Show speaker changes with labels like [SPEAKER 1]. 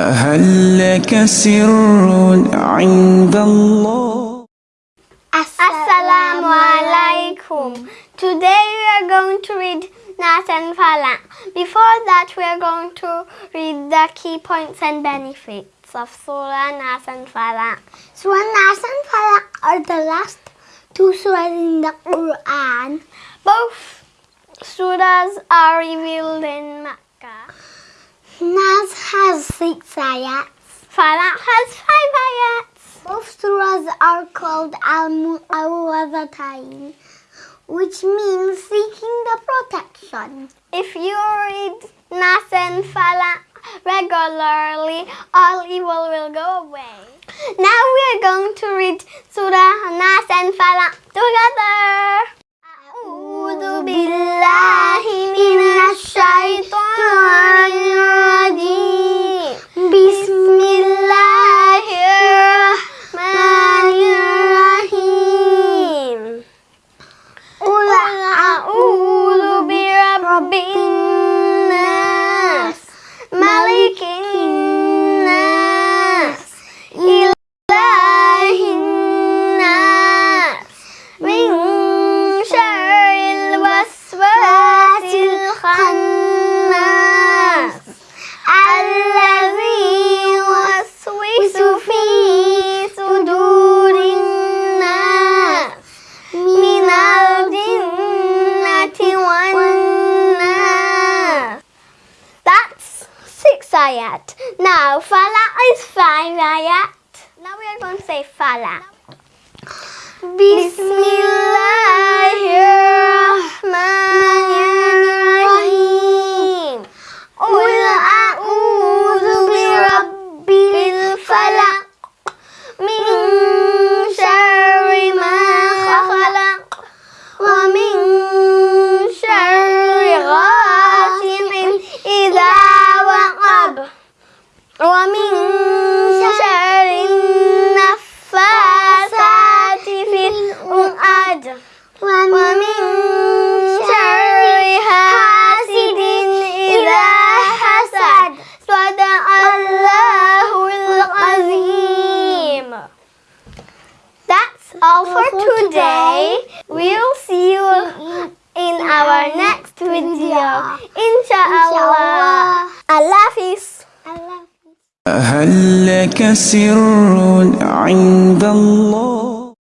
[SPEAKER 1] هل لك سر عند الله
[SPEAKER 2] Assalamu alaikum. Today we are going to read Nas and Falak. Before that, we are going to read the key points and benefits of Surah Nas and Falak.
[SPEAKER 3] Surah Nas and Falak are the last two surahs in the Quran.
[SPEAKER 2] Both surahs are revealed in Makkah.
[SPEAKER 3] Nas has six ayats.
[SPEAKER 2] Falak has five ayats.
[SPEAKER 3] Both surahs are called Al-Mu'awwadatain, which means seeking the protection.
[SPEAKER 2] If you read Nas and Falak regularly, all evil will go away. Now we are going to read Surah Nas and Falak together. Ayat. Now Falak is fine, ayat. Now we are going to say Falak. Bismillahirrahmanirrahim. That's all for today. We'll see you in our next video. Inshallah. Allah Hafiz.
[SPEAKER 3] Allah.
[SPEAKER 1] هل لك سر عند الله